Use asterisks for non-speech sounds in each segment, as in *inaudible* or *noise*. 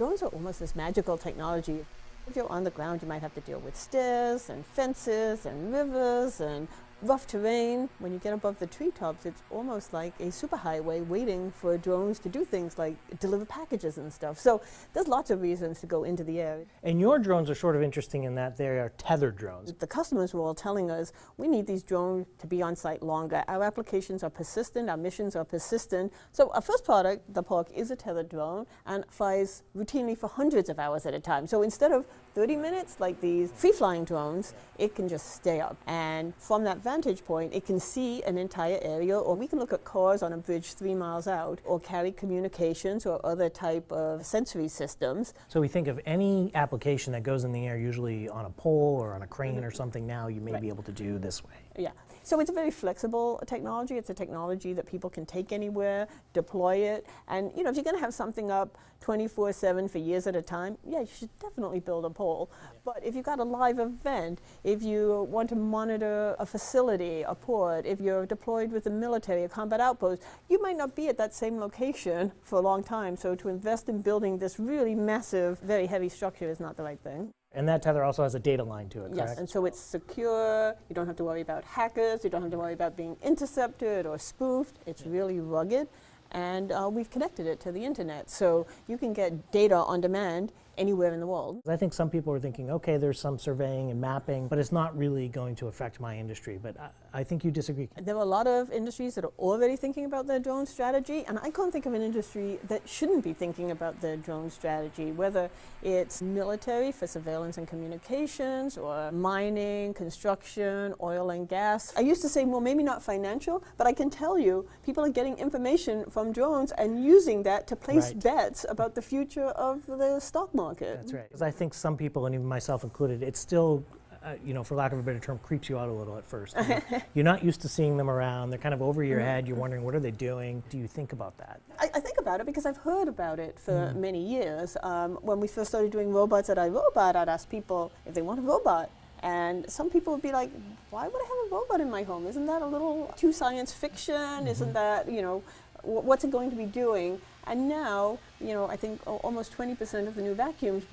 drones are almost this magical technology. If you're on the ground, you might have to deal with stairs and fences and rivers and rough terrain. When you get above the treetops, it's almost like a superhighway waiting for drones to do things like deliver packages and stuff. So there's lots of reasons to go into the air. And your drones are sort of interesting in that they are tethered drones. The customers were all telling us, we need these drones to be on site longer. Our applications are persistent, our missions are persistent. So our first product, the PARC, is a tethered drone and flies routinely for hundreds of hours at a time. So instead of 30 minutes like these free-flying drones, it can just stay up. And from that vantage point, it can see an entire area, or we can look at cars on a bridge three miles out, or carry communications or other type of sensory systems. So we think of any application that goes in the air, usually on a pole or on a crane Mm-hmm. or something now, you may Right. be able to do this way. Yeah. So it's a very flexible technology. It's a technology that people can take anywhere, deploy it. And you know, if you're going to have something up 24/7 for years at a time, yeah, you should definitely build a pole. But if you've got a live event, if you want to monitor a facility, a port, if you're deployed with the military, a combat outpost, you might not be at that same location for a long time. So to invest in building this really massive, very heavy structure is not the right thing. And that tether also has a data line to it, Yes, correct? and so it's secure. You don't have to worry about hackers. You don't have to worry about being intercepted or spoofed. It's really rugged. And uh, we've connected it to the internet. So you can get data on demand anywhere in the world. I think some people are thinking, okay, there's some surveying and mapping, but it's not really going to affect my industry. But I, I think you disagree. There are a lot of industries that are already thinking about their drone strategy, and I can't think of an industry that shouldn't be thinking about their drone strategy, whether it's military for surveillance and communications, or mining, construction, oil and gas. I used to say, well, maybe not financial, but I can tell you people are getting information from drones and using that to place Right. bets about the future of the stock market. That's right. Because I think some people, and even myself included, it's still, uh, you know, for lack of a better term, creeps you out a little at first. You *laughs* know, You're not used to seeing them around. They're kind of over your head. You're wondering, what are they doing? Do you think about that? I, I think about it because I've heard about it for many years. Um, when we first started doing robots at iRobot, I'd ask people if they want a robot. And some people would be like, why would I have a robot in my home? Isn't that a little too science fiction? Isn't that, you know, wh- what's it going to be doing? And now, you know, I think al- almost 20% of the new vacuums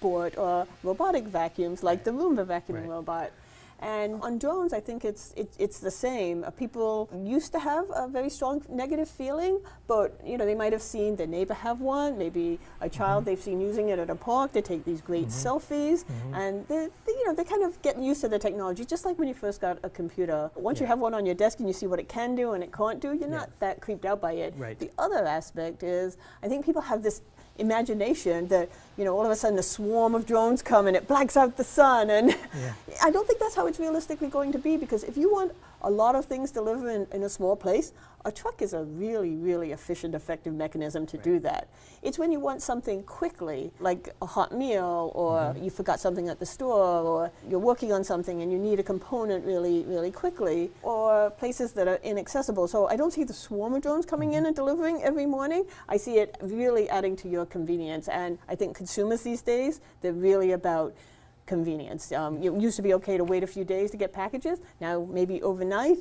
bought are robotic vacuums, like the Roomba vacuuming Right. robot. And on drones, I think it's it, it's the same. Uh, people used to have a very strong negative feeling, but you know they might have seen their neighbor have one, maybe a child mm-hmm. they've seen using it at a park. They take these great mm-hmm. selfies, mm-hmm. and they, they you know they're kind of getting used to the technology. Just like when you first got a computer, once you have one on your desk and you see what it can do and it can't do, you're Yeah. not that creeped out by it. Right. The other aspect is I think people have this imagination that you know all of a sudden a swarm of drones come and it blacks out the sun and Yeah. *laughs* I don't think that's how it's realistically going to be because if you want a lot of things delivered in, in a small place, a truck is a really, really efficient, effective mechanism to do that. It's when you want something quickly, like a hot meal, or mm-hmm. you forgot something at the store, or you're working on something and you need a component really, really quickly, or places that are inaccessible. So I don't see the swarm of drones coming in mm-hmm. and delivering every morning. I see it really adding to your convenience. And I think consumers these days, they're really about convenience. Um, it used to be okay to wait a few days to get packages. Now maybe overnight,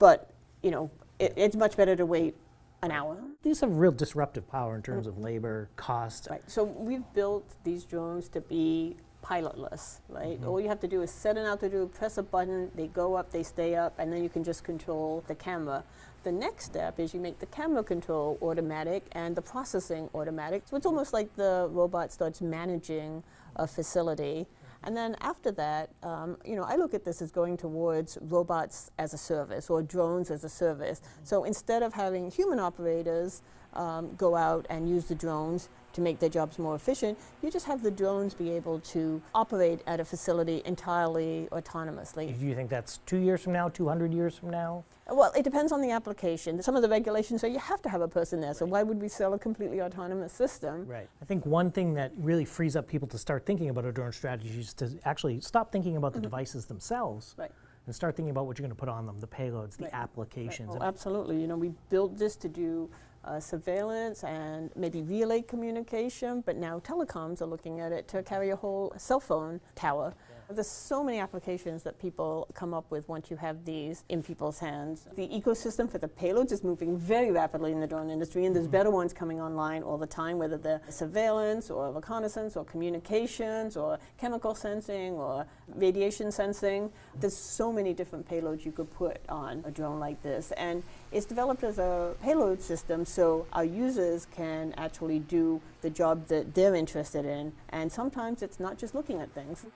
but you know it, it's much better to wait an hour. These have real disruptive power in terms of labor, cost. Right. So we've built these drones to be pilotless. Right. All you have to do is set an altitude, press a button, they go up, they stay up, and then you can just control the camera. The next step is you make the camera control automatic and the processing automatic. So it's almost like the robot starts managing a facility. And then after that, um, you know, I look at this as going towards robots as a service or drones as a service. So instead of having human operators um, go out and use the drones to make their jobs more efficient, you just have the drones be able to operate at a facility entirely autonomously. Do you think that's two years from now, 200 years from now? Well, it depends on the application. Some of the regulations say you have to have a person there, so why would we sell a completely autonomous system? Right. I think one thing that really frees up people to start thinking about a drone strategy is to actually stop thinking about the devices themselves Mm-hmm. Right. and start thinking about what you're going to put on them, the payloads, the Right. applications. Oh, absolutely. You know, we built this to do uh, surveillance and maybe relay communication, but now telecoms are looking at it to carry a whole cell phone tower. There's so many applications that people come up with once you have these in people's hands. The ecosystem for the payloads is moving very rapidly in the drone industry, and there's mm-hmm. better ones coming online all the time, whether they're surveillance or reconnaissance or communications or chemical sensing or radiation sensing. There's so many different payloads you could put on a drone like this, and it's developed as a payload system so our users can actually do the job that they're interested in, and sometimes it's not just looking at things.